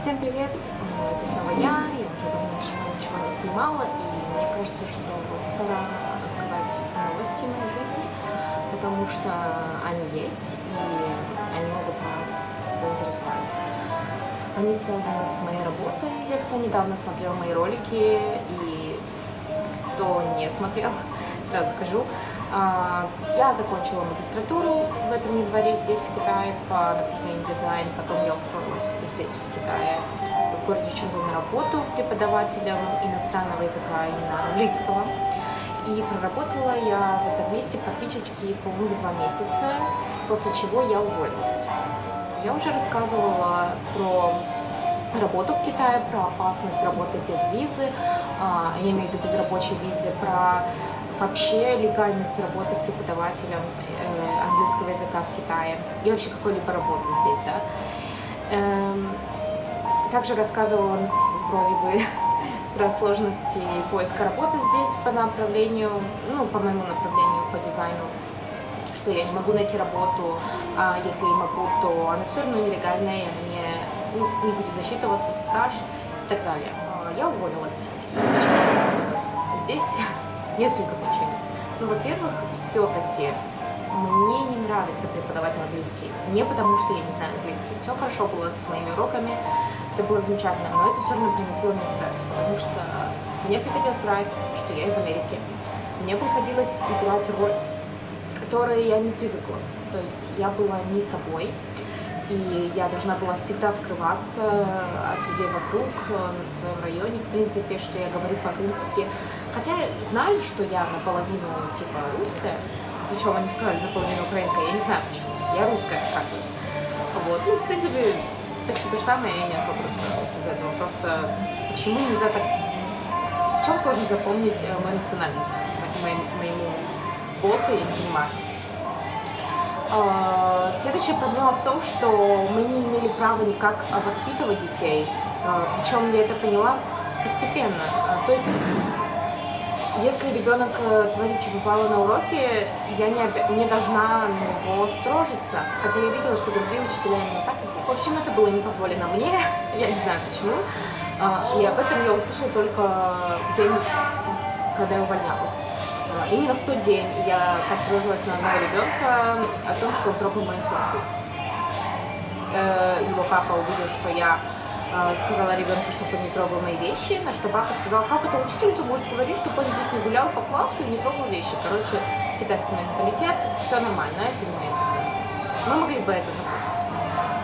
Всем привет! Это снова я. Я уже давно ничего не снимала, и мне кажется, что пора рассказать новости моей жизни, потому что они есть, и они могут вас заинтересовать. Они связаны с моей работой. Те, кто недавно смотрел мои ролики, и кто не смотрел, сразу скажу, я закончила магистратуру в этом дворе здесь, в Китае, по направлению дизайн. Потом я устроилась здесь, в Китае, в городе Чунду на работу преподавателем иностранного языка, именно английского. И проработала я в этом месте практически, по-моему, два месяца, после чего я уволилась. Я уже рассказывала про работу в Китае, про опасность работы без визы, а, я имею в виду без рабочей визы, про вообще легальность работы преподавателем э, английского языка в Китае и вообще какой-либо работы здесь, да. Эм, также рассказывала вроде бы про сложности поиска работы здесь по направлению, ну, по моему направлению, по дизайну, что я не могу найти работу, а если и могу, то она все равно нелегальная, она не, ну, не будет засчитываться в стаж и так далее. А, я уволилась. И почему я? Здесь несколько причин. Ну, во-первых, все-таки мне не нравится преподавать английский. Не потому, что я не знаю английский. Все хорошо было с моими уроками, все было замечательно, но это все равно приносило мне стресс, потому что мне приходилось врать, что я из Америки. Мне приходилось играть роль, которой я не привыкла. То есть я была не собой, и я должна была всегда скрываться от людей вокруг, э, в своем районе, в принципе, что я говорю по-русски. Хотя знали, что я наполовину, типа, русская, причем они сказали наполовину украинка, я не знаю почему, я русская, как бы. Вот, ну, в принципе, почти то же самое, я не особо расстроилась из этого, просто почему нельзя так... В чем сложно запомнить э, мою национальность моему, боссу, я не понимаю. А, следующая проблема в том, что мы не имели права никак воспитывать детей, а, причем я это поняла постепенно. А, то есть, если ребенок э, творит, что попало на уроке, я не, не должна на него строжиться, хотя я видела, что другие учителя именно так делают. В общем, это было не позволено мне, я не знаю почему, и об этом я услышала только в день, когда я увольнялась. А, именно в тот день я построилась на одного ребенка о том, что он трогал мою сумку. Э, его папа увидел, что я э, сказала ребенку, чтобы он не трогал мои вещи, на что папа сказал, как это учительница может говорить, чтобы он здесь не гулял по классу и не трогал вещи. Короче, китайский менталитет, все нормально, это не моя Мы могли бы это забыть.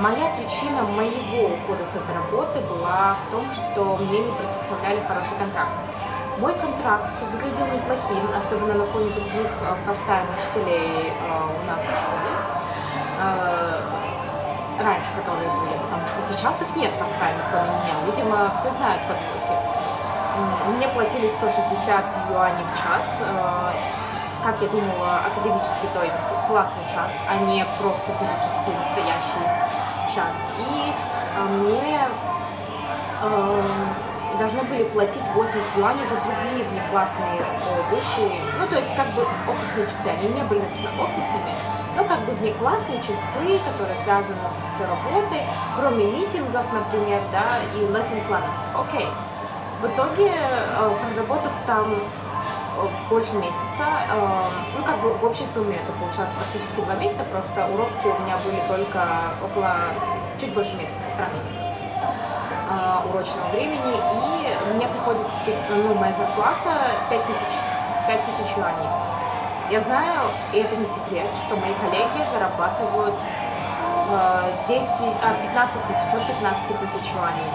Моя причина моего ухода с этой работы была в том, что мне не предоставляли хороший контракт. Мой контракт выглядел неплохим, особенно на фоне других э, part-time учителей э, у нас в школе. Э, раньше, которые были, потому что сейчас их нет part-time, кроме меня. Видимо, все знают подвохи. Мне платили 160 юаней в час, как я думала, академический, то есть классный час, а не просто физический настоящий час. И мне должны были платить 80 юаней за другие внеклассные э, вещи. Ну, то есть, как бы офисные часы, они не были написаны офисными, но как бы внеклассные часы, которые связаны с работой, кроме митингов, например, да, и lesson планов. Окей. В итоге, э, проработав там э, больше месяца, ну, как бы в общей сумме это получалось практически два месяца, просто уроки у меня были только около, чуть больше месяца, полтора месяца урочного времени, и мне приходит ну, моя зарплата 5000, 5000 юаней. Я знаю, и это не секрет, что мои коллеги зарабатывают 10, а, 15 тысяч, от 15 тысяч юаней.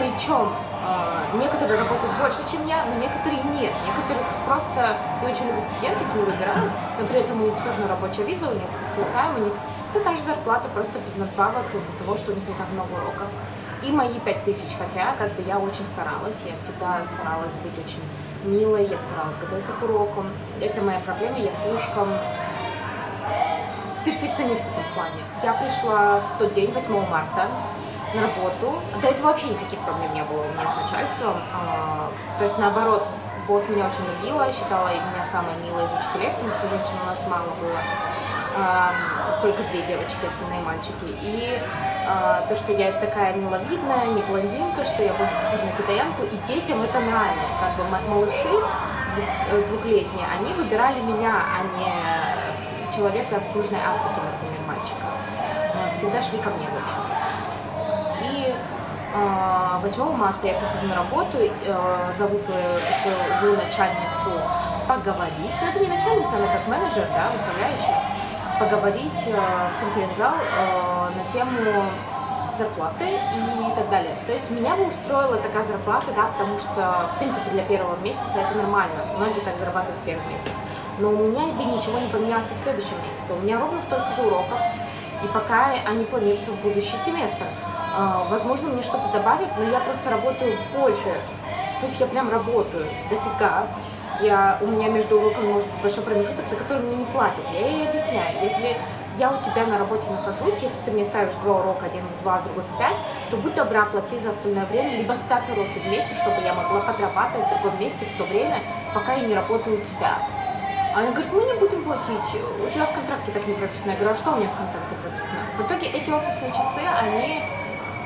Причем э, некоторые работают больше, чем я, но некоторые нет. Некоторых просто не очень любят студенты, их не выбирают, но при этом у них все равно рабочая виза, у них full у них все та же зарплата, просто без надбавок из-за того, что у них не так много уроков и мои 5000, хотя как бы я очень старалась, я всегда старалась быть очень милой, я старалась готовиться к урокам. Это моя проблема, я слишком перфекционист в этом плане. Я пришла в тот день, 8 марта, на работу. До этого вообще никаких проблем не было у меня с начальством. А, то есть, наоборот, босс меня очень любила, считала меня самой милой из учителей, потому что женщин у нас мало было. Только две девочки, остальные мальчики. И то, что я такая миловидная, не блондинка, что я больше похожа на китаянку, и детям это нравилось. Как бы малыши э, двухлетние, они выбирали меня, а не человека с Южной Африки, например, мальчика. Всегда шли ко мне больше. И 8 марта я прихожу на работу, э, зову свою, свою начальницу поговорить. Но это не начальница, она как менеджер, да, управляющая поговорить э, в конференц-зал э, на тему зарплаты и так далее. То есть меня бы устроила такая зарплата, да, потому что, в принципе, для первого месяца это нормально. Многие так зарабатывают первый месяц. Но у меня бы ничего не поменялось и в следующем месяце. У меня ровно столько же уроков, и пока они планируются в будущий семестр. Э, возможно, мне что-то добавят, но я просто работаю больше. То есть я прям работаю дофига я, у меня между уроками может быть большой промежуток, за который мне не платят. Я ей объясняю, если я у тебя на работе нахожусь, если ты мне ставишь два урока, один в два, другой в пять, то будь добра, плати за остальное время, либо ставь уроки вместе, чтобы я могла подрабатывать в другом месте в то время, пока я не работаю у тебя. А она говорит, мы не будем платить, у тебя в контракте так не прописано. Я говорю, а что у меня в контракте прописано? В итоге эти офисные часы, они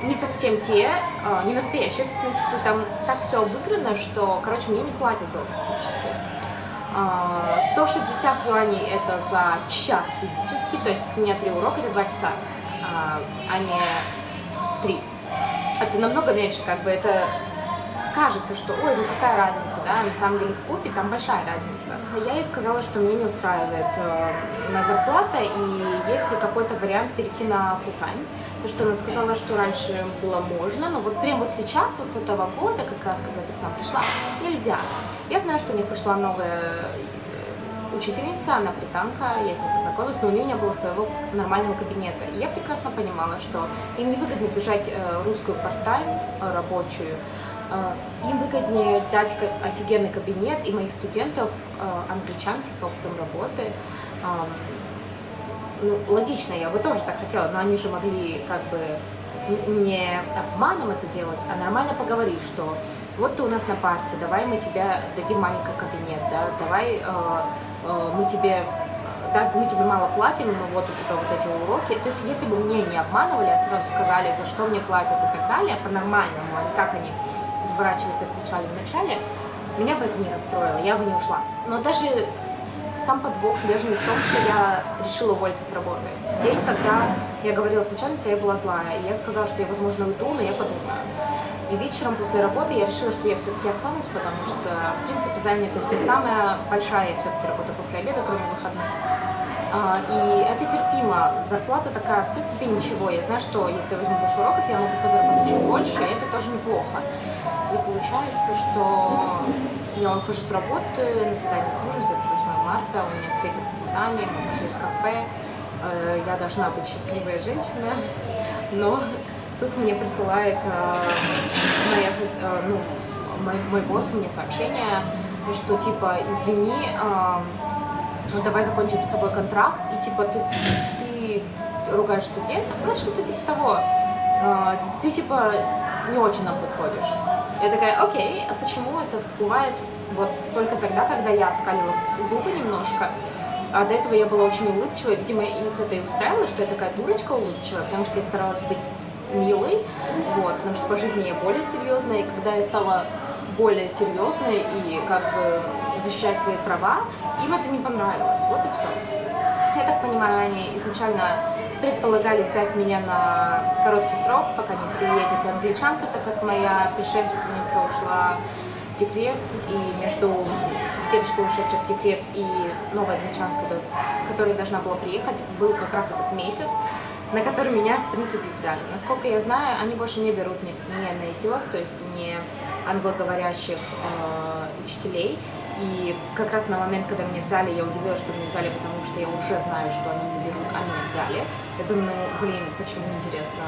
не совсем те, а, не настоящие офисные часы, там так все обыграно, что, короче, мне не платят за офисные часы. 160 а, юаней это за час физически, то есть у меня три урока, это два часа, а, а не три. Это намного меньше, как бы это кажется, что ой, ну какая разница, да, на самом деле в купе там большая разница. Я ей сказала, что мне не устраивает э, на зарплата и есть ли какой-то вариант перейти на time. Потому что она сказала, что раньше было можно, но вот прям вот сейчас, вот с этого года, как раз когда ты к нам пришла, нельзя. Я знаю, что у них пришла новая э, учительница, она британка, я с ней познакомилась, но у нее не было своего нормального кабинета. И я прекрасно понимала, что им невыгодно держать э, русскую э, рабочую, им выгоднее дать офигенный кабинет и моих студентов, а, англичанки с опытом работы. Ну, логично, я бы тоже так хотела, но они же могли как бы не обманом это делать, а нормально поговорить, что вот ты у нас на парте, давай мы тебе дадим маленький кабинет, да, давай э, э, мы тебе да, мы тебе мало платим, но вот у тебя вот эти уроки. То есть, если бы мне не обманывали, а сразу сказали, за что мне платят и так далее, по-нормальному, а не как они изворачиваясь, отвечали в начале, меня бы это не расстроило, я бы не ушла. Но даже сам подвох даже не в том, что я решила уволиться с работы. В день, когда я говорила с начальницей, я была злая, и я сказала, что я, возможно, уйду, но я подумаю. И вечером после работы я решила, что я все-таки останусь, потому что, в принципе, занятость не самая большая, я все-таки работаю после обеда, кроме выходных. А, и это терпимо. Зарплата такая, в принципе, ничего. Я знаю, что если я возьму больше уроков, я могу позаработать чуть больше, и это тоже неплохо. И получается, что я ухожу с работы, на свидание с мужем, все 8 марта, у меня встретится свидание, мы пошли в кафе, э, я должна быть счастливая женщина, но тут мне присылает э, моя, э, ну, мой, мой босс мне сообщение, что типа, извини, ну давай закончим с тобой контракт, и типа ты, ты ругаешь студентов, знаешь, что-то типа того, ты типа не очень нам подходишь. Я такая, окей, а почему это всплывает вот только тогда, когда я скалила зубы немножко, а до этого я была очень улыбчивая, видимо, их это и устраивало, что я такая дурочка улыбчивая, потому что я старалась быть милой, вот, потому что по жизни я более серьезная, и когда я стала более серьезной и как бы защищать свои права, им это не понравилось, вот и все. Я так понимаю, они изначально предполагали взять меня на короткий срок, пока не приедет англичанка, так как моя предшественница ушла в декрет, и между девочкой, ушедшей в декрет, и новой англичанкой, которая должна была приехать, был как раз этот месяц, на который меня, в принципе, взяли. Насколько я знаю, они больше не берут не, не нейтивов, то есть не англоговорящих э, учителей, и как раз на момент, когда меня взяли, я удивилась, что меня взяли, потому что я уже знаю, что они не берут, а меня взяли. Я думаю, ну, блин, почему, интересно.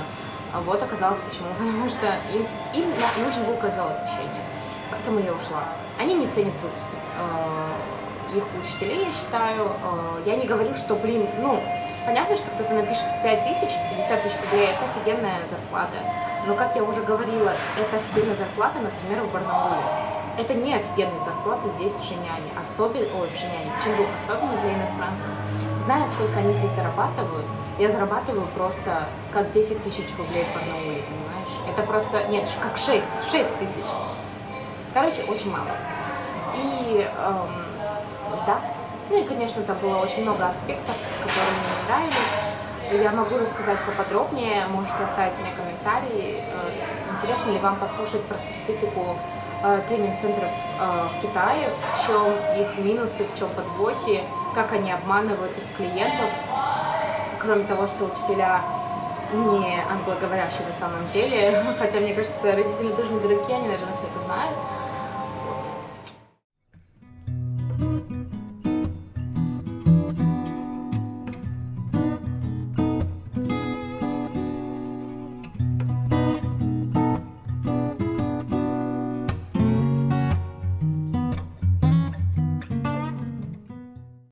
А вот оказалось почему, потому что им, им нужен был козел отпущения. Поэтому я ушла. Они не ценят труд э, их учителей, я считаю. Э, я не говорю, что, блин, ну, понятно, что кто-то напишет 5 тысяч, 50 тысяч рублей, это офигенная зарплата. Но, как я уже говорила, это офигенная зарплата, например, в Барнауле это не офигенная зарплата здесь, в Шиняне, особенно, ой, в Шиняне, в Ченду, особенно для иностранцев. зная, сколько они здесь зарабатывают, я зарабатываю просто как 10 тысяч рублей в Барнауле, понимаешь? Это просто, нет, как 6, 6 тысяч. Короче, очень мало. И эм, да, ну и, конечно, там было очень много аспектов, которые мне не нравились. Я могу рассказать поподробнее, можете оставить мне комментарии. Э, интересно ли вам послушать про специфику тренинг-центров э, в Китае, в чем их минусы, в чем подвохи, как они обманывают их клиентов, кроме того, что учителя не англоговорящие на самом деле, хотя, мне кажется, родители тоже не дураки, они, наверное, все это знают.